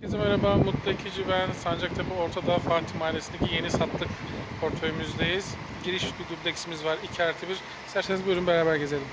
Herkese merhaba, Mutlu Ekici ben. Sancaktepe Ortadağ Fatih Mahallesi'ndeki yeni sattık portföyümüzdeyiz. Giriş bir dubleksimiz var, 2 artı 1. İsterseniz buyurun beraber gezelim.